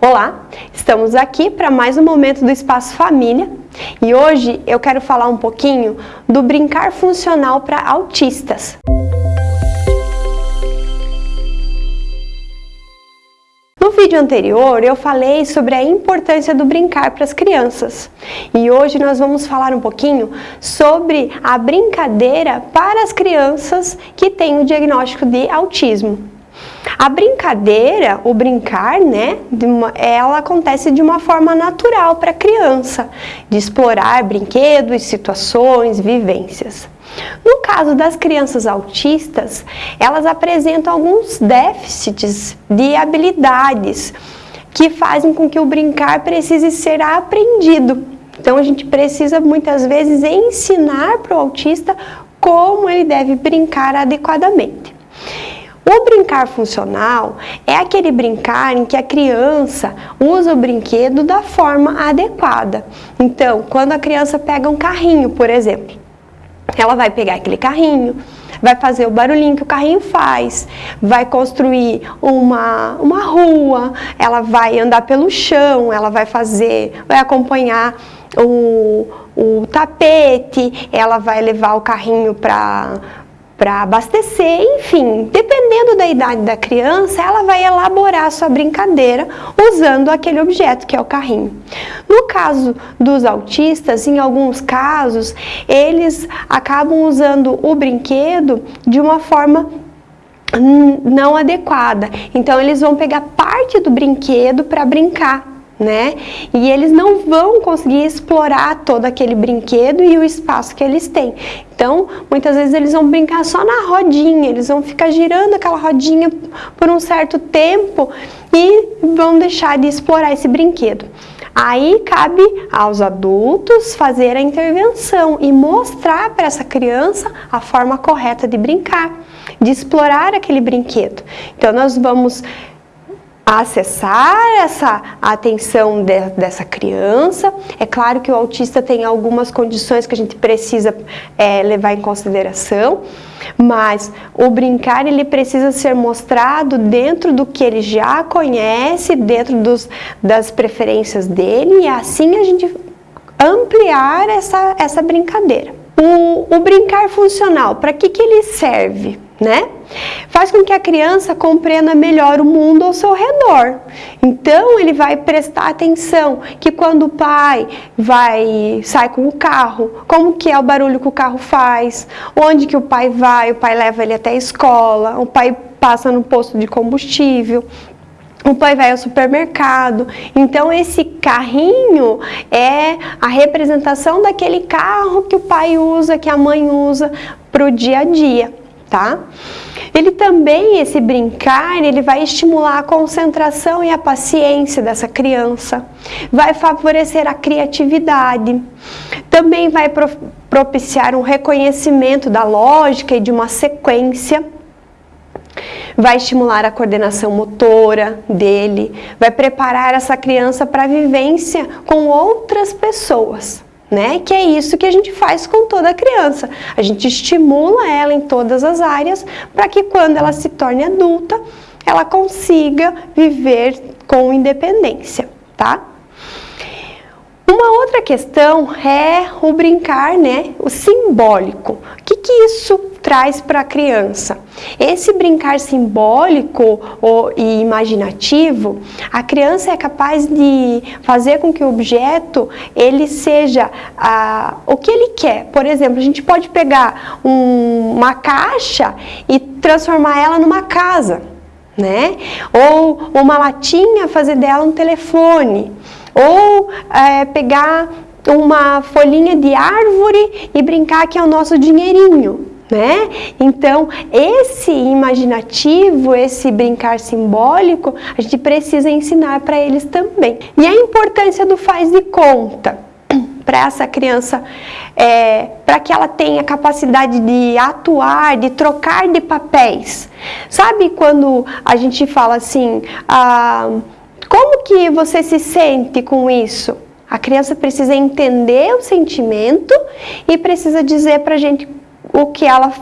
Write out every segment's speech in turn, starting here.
Olá, estamos aqui para mais um momento do Espaço Família e hoje eu quero falar um pouquinho do brincar funcional para autistas. No vídeo anterior eu falei sobre a importância do brincar para as crianças e hoje nós vamos falar um pouquinho sobre a brincadeira para as crianças que têm o diagnóstico de autismo. A brincadeira, o brincar, né, ela acontece de uma forma natural para a criança, de explorar brinquedos, situações, vivências. No caso das crianças autistas, elas apresentam alguns déficits de habilidades que fazem com que o brincar precise ser aprendido. Então a gente precisa muitas vezes ensinar para o autista como ele deve brincar adequadamente. O brincar funcional é aquele brincar em que a criança usa o brinquedo da forma adequada. Então, quando a criança pega um carrinho, por exemplo, ela vai pegar aquele carrinho, vai fazer o barulhinho que o carrinho faz, vai construir uma, uma rua, ela vai andar pelo chão, ela vai fazer, vai acompanhar o, o tapete, ela vai levar o carrinho para para abastecer, enfim, dependendo da idade da criança, ela vai elaborar sua brincadeira usando aquele objeto que é o carrinho. No caso dos autistas, em alguns casos, eles acabam usando o brinquedo de uma forma não adequada. Então eles vão pegar parte do brinquedo para brincar né? E eles não vão conseguir explorar todo aquele brinquedo e o espaço que eles têm. Então, muitas vezes eles vão brincar só na rodinha, eles vão ficar girando aquela rodinha por um certo tempo e vão deixar de explorar esse brinquedo. Aí cabe aos adultos fazer a intervenção e mostrar para essa criança a forma correta de brincar, de explorar aquele brinquedo. Então nós vamos acessar essa atenção de, dessa criança. É claro que o autista tem algumas condições que a gente precisa é, levar em consideração, mas o brincar ele precisa ser mostrado dentro do que ele já conhece, dentro dos, das preferências dele e assim a gente ampliar essa, essa brincadeira. O, o brincar funcional, para que, que ele serve? né? Faz com que a criança compreenda melhor o mundo ao seu redor. Então ele vai prestar atenção que quando o pai vai sai com o carro, como que é o barulho que o carro faz, onde que o pai vai, o pai leva ele até a escola, o pai passa no posto de combustível, o pai vai ao supermercado. Então esse carrinho é a representação daquele carro que o pai usa, que a mãe usa para o dia a dia tá? Ele também, esse brincar, ele vai estimular a concentração e a paciência dessa criança, vai favorecer a criatividade, também vai propiciar um reconhecimento da lógica e de uma sequência, vai estimular a coordenação motora dele, vai preparar essa criança para a vivência com outras pessoas né? Que é isso que a gente faz com toda criança. A gente estimula ela em todas as áreas para que quando ela se torne adulta, ela consiga viver com independência, tá? Uma outra questão é o brincar, né? O simbólico. O que, que isso traz para a criança? Esse brincar simbólico e imaginativo, a criança é capaz de fazer com que o objeto ele seja ah, o que ele quer. Por exemplo, a gente pode pegar um, uma caixa e transformar ela numa casa, né? Ou uma latinha, fazer dela um telefone ou é, pegar uma folhinha de árvore e brincar que é o nosso dinheirinho. Né? Então, esse imaginativo, esse brincar simbólico, a gente precisa ensinar para eles também. E a importância do faz de conta para essa criança, é, para que ela tenha capacidade de atuar, de trocar de papéis. Sabe quando a gente fala assim, ah, como que você se sente com isso? A criança precisa entender o sentimento e precisa dizer para a gente o que ela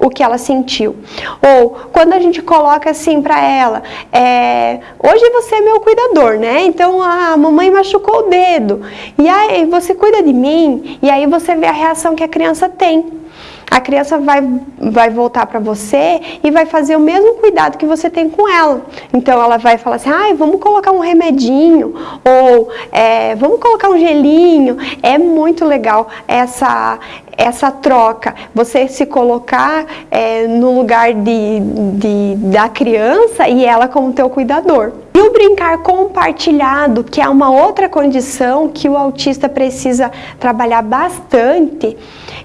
o que ela sentiu. Ou quando a gente coloca assim para ela, é, hoje você é meu cuidador, né? Então a mamãe machucou o dedo, e aí você cuida de mim, e aí você vê a reação que a criança tem a criança vai, vai voltar para você e vai fazer o mesmo cuidado que você tem com ela. Então ela vai falar assim, ah, vamos colocar um remedinho, ou é, vamos colocar um gelinho. É muito legal essa, essa troca, você se colocar é, no lugar de, de, da criança e ela como teu cuidador. E o brincar compartilhado, que é uma outra condição que o autista precisa trabalhar bastante,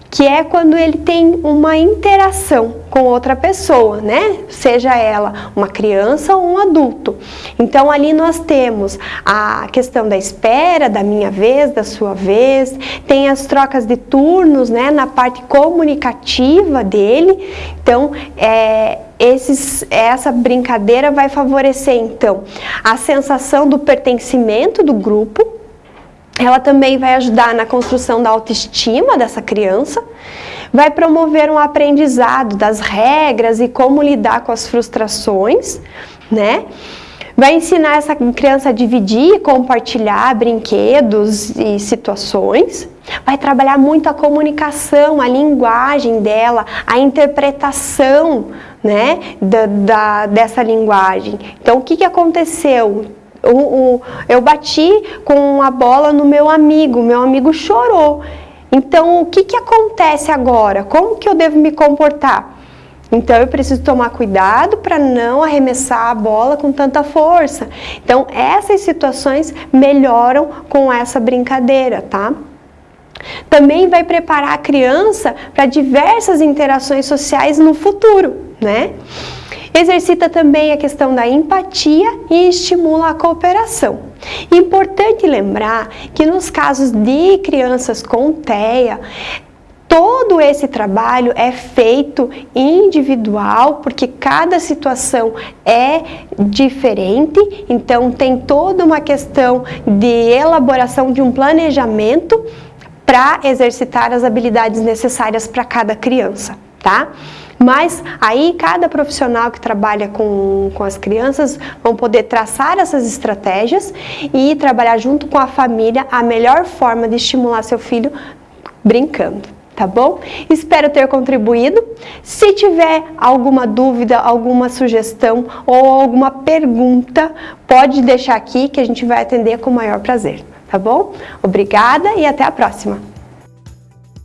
que é quando ele tem uma interação com outra pessoa, né? Seja ela uma criança ou um adulto. Então ali nós temos a questão da espera, da minha vez, da sua vez, tem as trocas de turnos, né? Na parte comunicativa dele. Então, é, esses, essa brincadeira vai favorecer então a sensação do pertencimento do grupo, ela também vai ajudar na construção da autoestima dessa criança, vai promover um aprendizado das regras e como lidar com as frustrações, né? Vai ensinar essa criança a dividir e compartilhar brinquedos e situações. Vai trabalhar muito a comunicação, a linguagem dela, a interpretação né, da, da dessa linguagem. Então, o que, que aconteceu? Eu bati com a bola no meu amigo, meu amigo chorou. Então, o que, que acontece agora? Como que eu devo me comportar? Então, eu preciso tomar cuidado para não arremessar a bola com tanta força. Então, essas situações melhoram com essa brincadeira, tá? Também vai preparar a criança para diversas interações sociais no futuro, né? Exercita também a questão da empatia e estimula a cooperação. Importante lembrar que nos casos de crianças com TEA, todo esse trabalho é feito individual, porque cada situação é diferente, então tem toda uma questão de elaboração de um planejamento para exercitar as habilidades necessárias para cada criança, tá? Mas aí cada profissional que trabalha com, com as crianças vão poder traçar essas estratégias e trabalhar junto com a família a melhor forma de estimular seu filho brincando tá bom? Espero ter contribuído. Se tiver alguma dúvida, alguma sugestão ou alguma pergunta, pode deixar aqui que a gente vai atender com o maior prazer, tá bom? Obrigada e até a próxima!